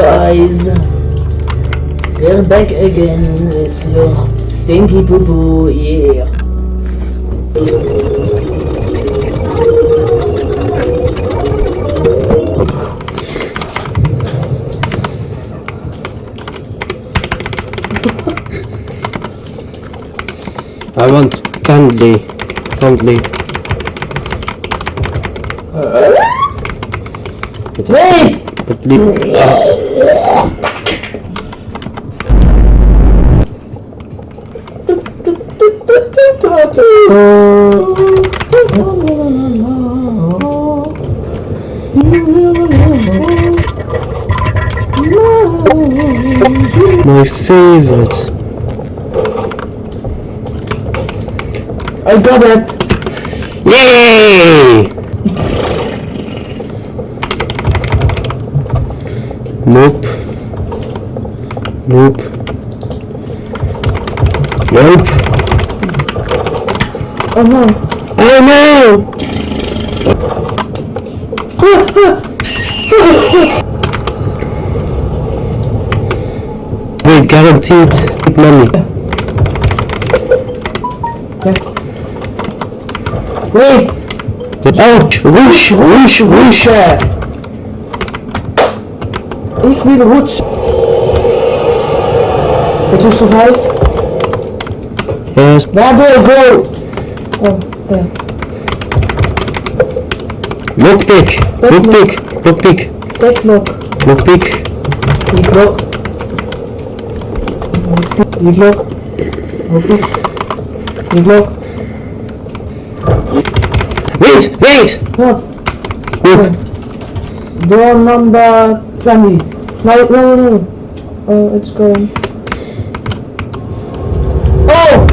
guys, we're back again with your stinky poo poo, yeah. I want candy. Candy. My favorite. I got it! Yay! Nope. Nope. Nope. Oh no! Oh no! Wait, guaranteed big money. Wait! Ouch! Whoosh! Whoosh! Whoosh! Ich will rutschen! Did you survive? Yes. Where do I go? Oh, yeah. Lockpick! Lockpick! Lockpick! Deadlock. Lockpick! Leadlock. Leadlock. Leadlock. Leadlock. Wait! Wait! What? Look! Door number 20. No, no, no, no. Uh, oh, it's going. Oh!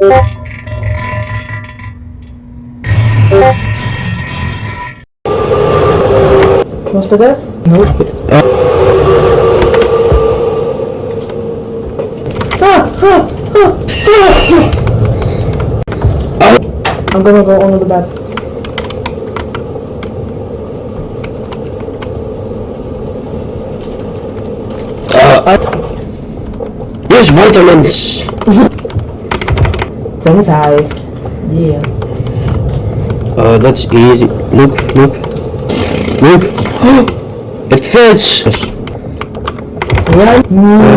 Was to death? Nope. Ah, ah, ah. I'm gonna go under the bed. Uh, Where's vitamins? 25. Yeah. Uh, that's easy. Look, look. Look! it fits! Right? Mm,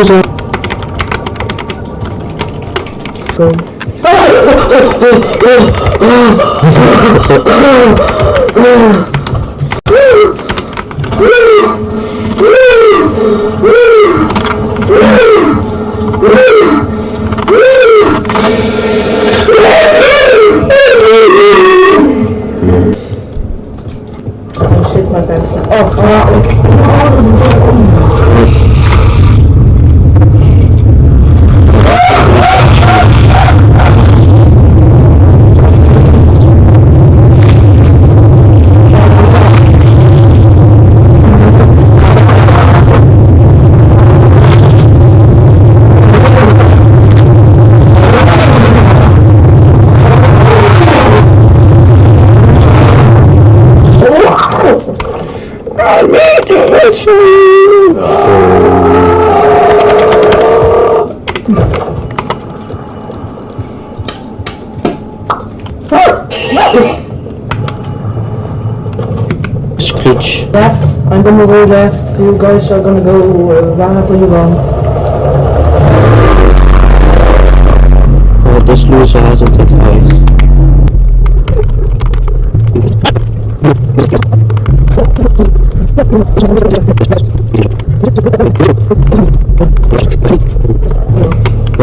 Ah, loser! go. Oh Screech. Left. I'm gonna go left. You guys are gonna go wherever you want. Oh, this loser hasn't When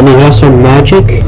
you have some magic,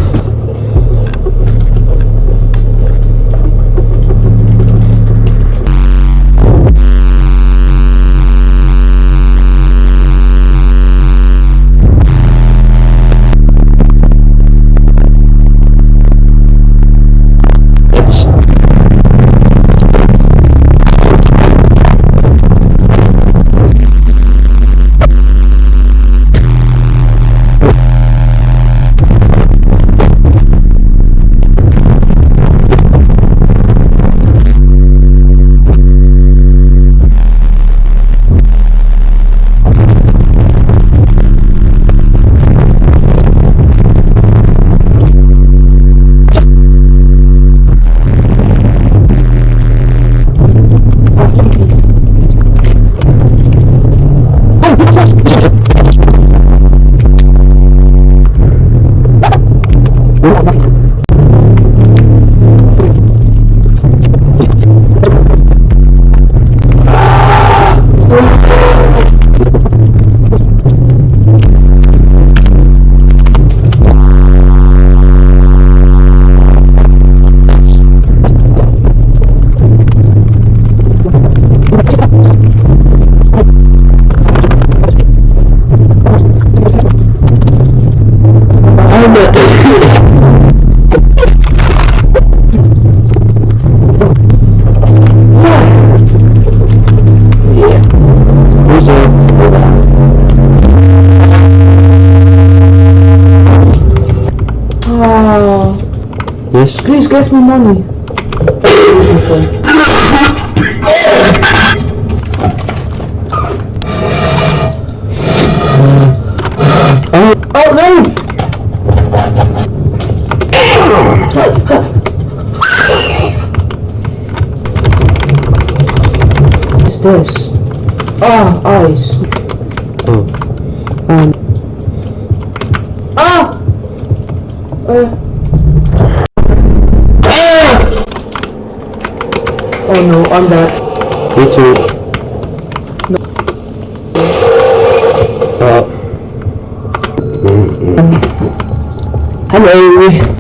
Give me money. Oh, Oh, wait! What's this? Ah, ice. oh. Um, Ah! Uh. Oh no, I'm dead. me too. No. Uh, Hello.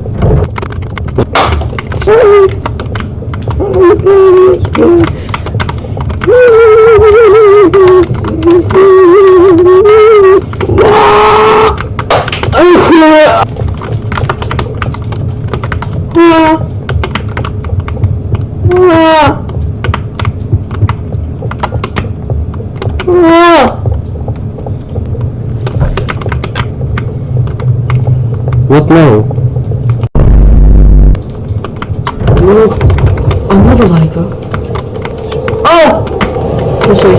what now? Look, another lighter. Oh! Let's see.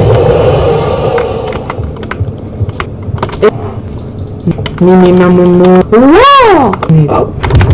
Me, me, me, me, me. Wow! Oh.